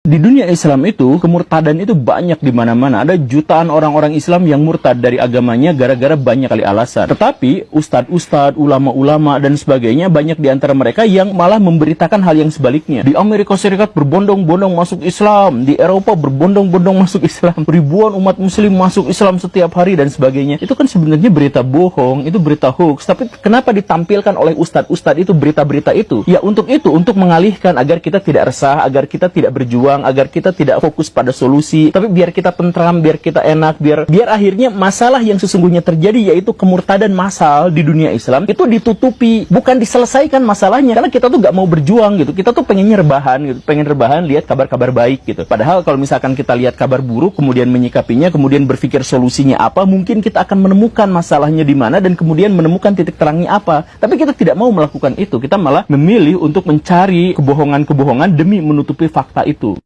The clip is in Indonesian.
Di dunia Islam itu, kemurtadan itu banyak di mana-mana. Ada jutaan orang-orang Islam yang murtad dari agamanya gara-gara banyak kali alasan. Tetapi, ustadz-ustadz, ulama-ulama, dan sebagainya, banyak di antara mereka yang malah memberitakan hal yang sebaliknya. Di Amerika Serikat berbondong-bondong masuk Islam. Di Eropa berbondong-bondong masuk Islam. Ribuan umat muslim masuk Islam setiap hari dan sebagainya. Itu kan sebenarnya berita bohong, itu berita hoax. Tapi kenapa ditampilkan oleh ustadz-ustadz itu berita-berita itu? Ya untuk itu, untuk mengalihkan agar kita tidak resah, agar kita tidak berjuang agar kita tidak fokus pada solusi, tapi biar kita tentram, biar kita enak, biar biar akhirnya masalah yang sesungguhnya terjadi yaitu kemurtadan massal di dunia Islam itu ditutupi, bukan diselesaikan masalahnya. Karena kita tuh gak mau berjuang gitu, kita tuh pengennya rebahan gitu, pengen rebahan lihat kabar-kabar baik gitu. Padahal kalau misalkan kita lihat kabar buruk, kemudian menyikapinya, kemudian berpikir solusinya apa, mungkin kita akan menemukan masalahnya di mana dan kemudian menemukan titik terangnya apa. Tapi kita tidak mau melakukan itu, kita malah memilih untuk mencari kebohongan-kebohongan demi menutupi fakta itu.